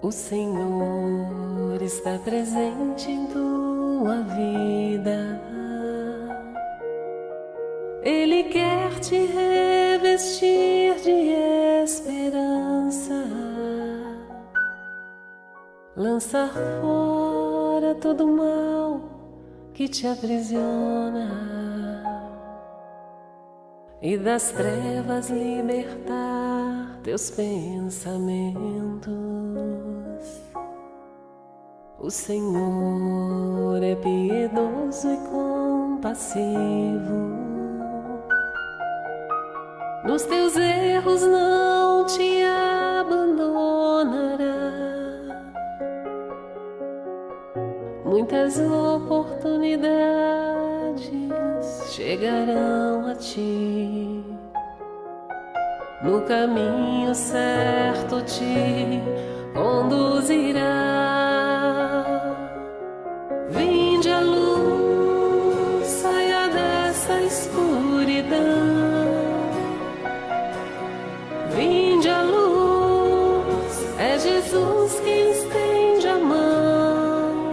O Senhor está presente em tua vida. Ele quer te revestir de esperança, lançar fora todo mal que te aprisiona e das trevas libertar teus pensamentos. O Senhor é piedoso e compassivo nos teus erros não te abandonará. Muitas oportunidades chegarão a ti. No caminho certo te conduzirá. Vinde a luz, saia dessa escuridão. Vinde a luz, é Jesus quem estende a mão.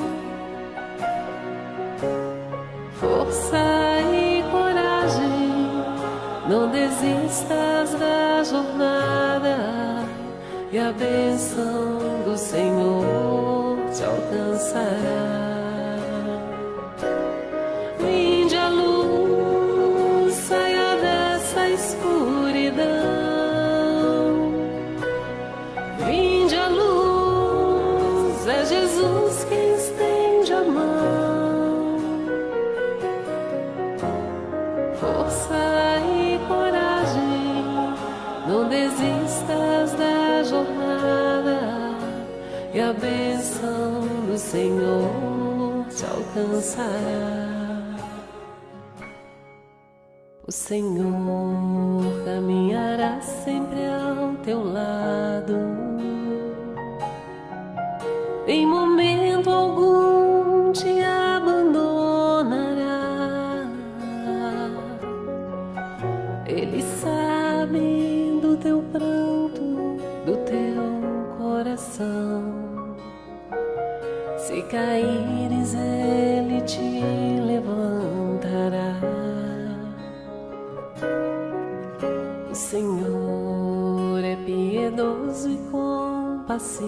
Força e coragem, não desistas da jornada, e a bênção do Senhor te alcançará. Vinde a luz, saia dessa escuridão. Vinde a luz, é Jesus quem Senhor te alcançará. O Senhor caminhará sempre ao teu lado. Em momento algum te abandonará. Ele sabe do teu pranto, do teu coração. Se caíres, ele te levantará. O Senhor é piedoso e compassivo.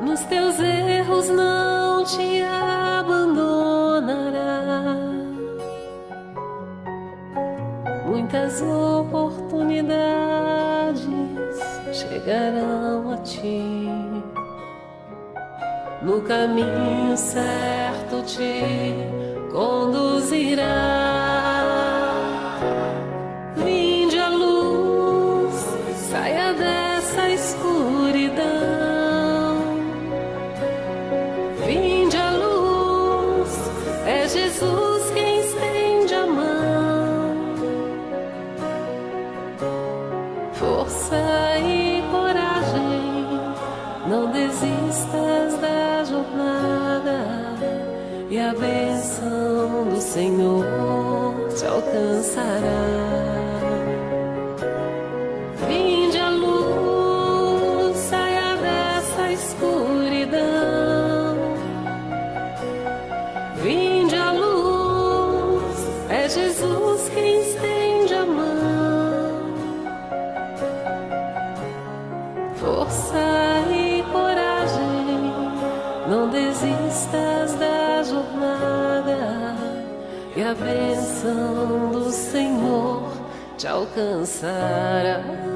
Nos teus erros não te abandonará. Muitas oportunidades chegarão a ti. No caminho certo te conduzirá. Vinde a luz, saia dessa escuridão. Vinde a luz, é Jesus quem estende a mão. Força e não desistas da jornada, e a bênção do Senhor te alcançará. Vinde a luz, saia dessa escuridão. Vinde a luz, é Jesus quem estende a mão. Força e a bênção do Senhor te alcançará.